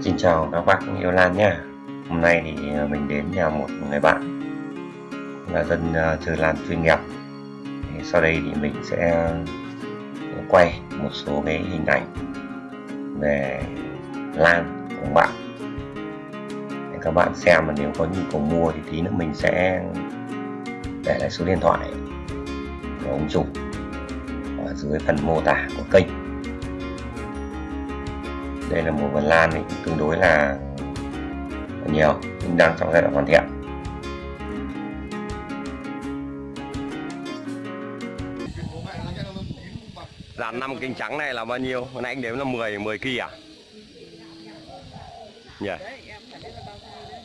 Xin chào các bác yêu Lan nha Hôm nay thì ờ, mình đến nhà một người bạn, là dân ờ, chơi lan chuyên nghiệp. Thì Sau đây thì mình sẽ ờ, quay một số cái hình ảnh về lan của bạn. Để các bạn xem mà nếu có nhu cầu mua thì tí nữa mình sẽ để lại số điện thoại của ông chủ ở dưới phần mô tả của kênh đây là một vườn lan thì tương đối là nhiều nhưng đang trong giai đoạn hoàn thiện Dàn 5 kinh trắng này là bao nhiêu? Hôm nay anh đếm là 10 10 kỳ à? Nhỉ? yeah.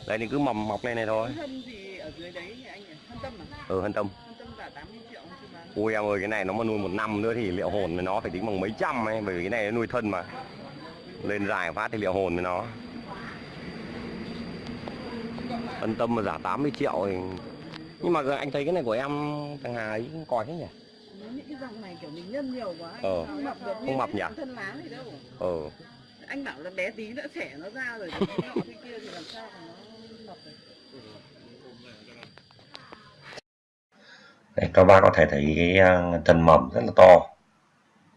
Đây thì cứ mầm mọc lên này thôi. Ở? Ừ hân tâm. Ui em ơi, cái này nó mà nuôi một năm nữa thì liệu hồn nó phải tính bằng mấy trăm ấy, bởi vì cái này nó nuôi thân mà. Lên dài phát thì liệu hồn với nó. Hân tâm mà giả 80 triệu thì nhưng mà anh thấy cái này của em thằng Hà ấy còi thế nhỉ? Những cái dòng này kiểu mình nhân nhiều quá anh Ờ. không mập được Không mập nhỉ? thân lá này đâu. Ừ. Anh bảo là bé tí nữa xẻ nó ra rồi cái nọ cái kia thì làm sao mà nó mập được. Đây, các bác có thể thấy cái ờ, thân mầm rất là to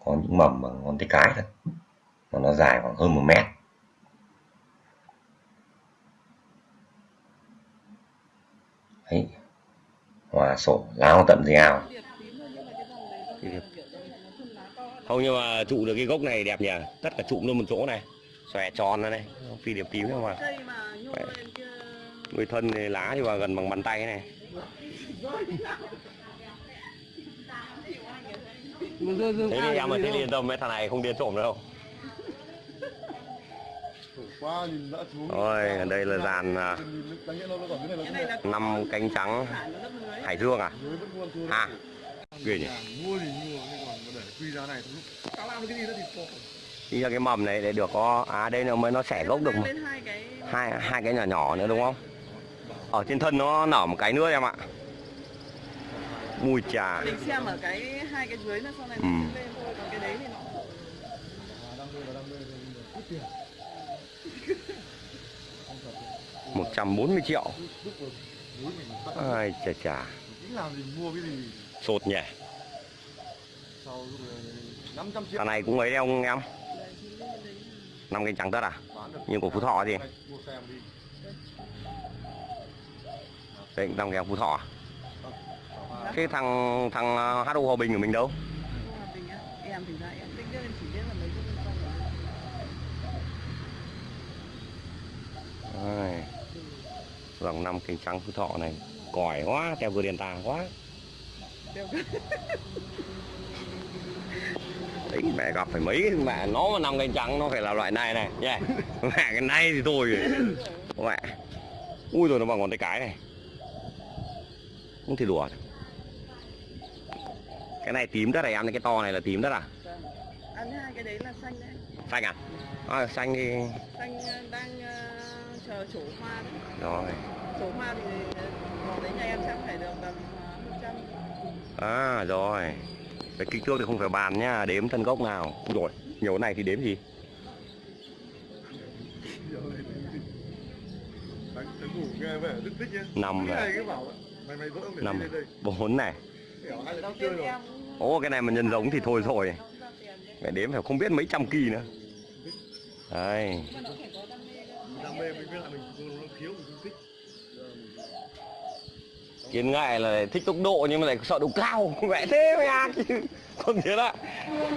có những mầm bằng ngón tay cái thôi mà nó dài khoảng hơn một mét Đấy. hòa sổ láo tận dây ao. Không nhưng mà trụ được cái gốc này đẹp nhỉ? Tất cả trụ luôn một chỗ này. Xòe tròn ra này, phi điệp tím không mà. Nuôi thân thì lá thì vào gần bằng bàn tay này. Thế thì em mà thế thì yên tâm mấy thằng này không điên trộm đâu. Cái này là là năm cánh trắng. Hải Dương à? thôi À, ghê nhỉ? mua thì mua nhưng còn để quy giá này thôi tao làm được cái gì đó thì có Chính ra cái mầm này để được có à đây là mới nó xẻ gốc được mà. Hai cái Hai cái nhỏ nhỏ nữa đúng không? Ở trên thân nó nở một cái nữa em ạ. Mùi trà. mình xem ở cái hai cái dưới nó sau này Ừ. nó lên thôi còn cái đấy thì nó 140 triệu. Ai chà chà. Sột nhỉ. Thằng này cũng ấy đấy ông em. Năm cánh trắng tất à? Nhưng của Phú Thọ gì? mua xem đi năm cánh Phú Thọ à? Bảo thằng thằng à, uh, HO Hòa Bình của mình đâu? Hòa Bình á, em thì ra em tính em chỉ biết là mấy cái liên quan đến Ai. Dòng năm cánh trắng Phú Thọ này còi quá, theo vừa đèn tà quá. Đấy, mẹ gặp phải mấy mẹ nó mà năm cánh trắng nó phải là loại này này nhé mẹ cái này thì thôi. Mẹ. Ui rồi nó bằng ngón tay cái này. Không thể đùa cái này tím đất này em cái to này là tím đất à? Ăn hai cái đấy là xanh đấy. Xanh à, à xanh thì xanh ờ, đang ờ, chờ trổ hoa đấy. Rồi. Trổ hoa thì vào đấy nhà em chắc phải được tầm một trăm. À rồi. Cái kích thước thì không phải bàn nhá đếm thân gốc nào. Rồi nhiều này thì đếm gì? Đánh, đánh ngủ nghe vẻ rất thích nhá. Năm này. năm bốn này. Ồ cái này mà nhân giống thì thôi rồi. Mẹ đếm phải không biết mấy trăm kỳ nữa. Đây cơ. đam mê mình biết là mình nó khiếu mình không thích Kiến ngại là thích tốc độ nhưng mà lại sợ độ cao. Mẹ thế mày à chứ Không thế đó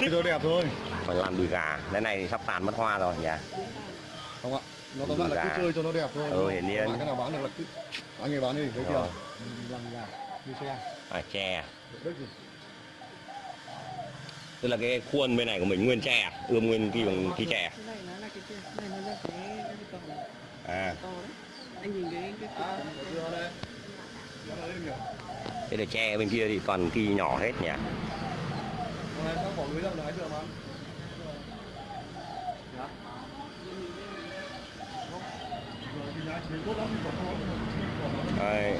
thích nó đẹp thôi. Phải làm đùi gà. Cái này thì sắp tàn mất hoa rồi nhỉ? Không ạ. Nó tóm lại là cứ chơi cho nó đẹp thôi. Ừ, hiển nhiên. Cái nào bán được là cứ anh ấy bán đi thấy chưa? Làm gà đi xe. À tre Tức là cái khuôn bên này của mình nguyên tre? Ươm nguyên kỳ bằng kỳ tre cái này nó là cái kia cái này nó là cái À đây là tre bên kia thì toàn kỳ nhỏ hết nhỉ. Đây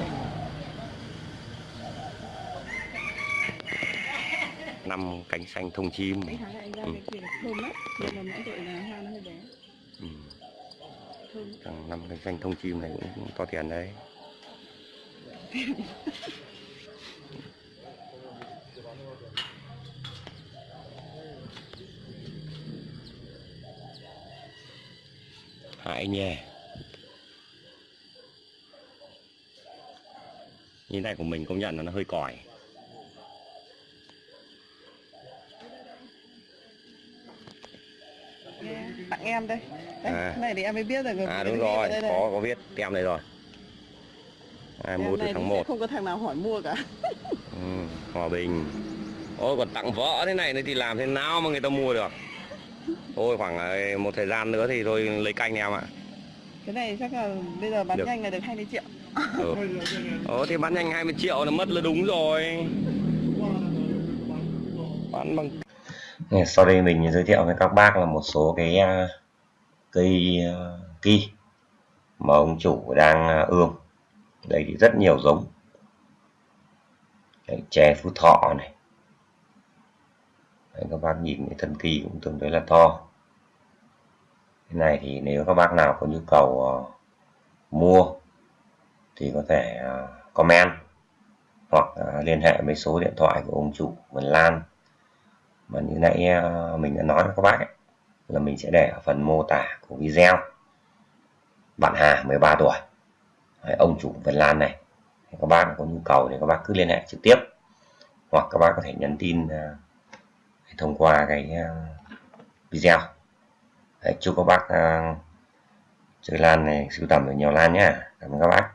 năm cánh xanh thông chim Ừ. ừ. Thằng năm cái danh thông chim này cũng to tiền đấy. Hại nhè. Như này của mình công nhận là nó hơi còi. Tặng em đây. Đấy, À. này thì em mới biết được rồi. À đúng rồi đây có có viết tem này rồi. À, Em mua từ tháng sẽ 1 không có thằng nào hỏi mua cả. Ừ, hòa bình. Ôi còn tặng vợ thế này nữa thì làm thế nào mà người ta mua được? Thôi khoảng ờ, một thời gian nữa thì tôi lấy canh em ạ. Cái này chắc là bây giờ bán Được. nhanh là được 20 triệu. Ừ. Ồ thì bán nhanh 20 triệu là mất là đúng rồi. Bán bằng sau đây mình giới thiệu với các bác là một số cái à, cây kỳ ki mà ông chủ đang à, ươm. Đây thì rất nhiều giống. Đấy, chè phú thọ này. Đấy, các bác nhìn cái thân kỳ cũng tương đối là to. Cái này thì nếu các bác nào có nhu cầu uh, mua thì có thể uh, comment hoặc uh, liên hệ với số điện thoại của ông chủ Vân Lan mà như nãy ờ, mình đã nói với các bác ấy, là mình sẽ để ở phần mô tả của video. Bạn Hà 13 tuổi. Đấy, ông chủ Vân Lan này. Các bác có nhu cầu thì các bác cứ liên hệ trực tiếp. Hoặc các bác có thể nhắn tin ờ, thông qua cái ờ, video. Đấy, chúc các bác chơi lan này sưu tầm được nhiều lan nhá. Cảm ơn các bác.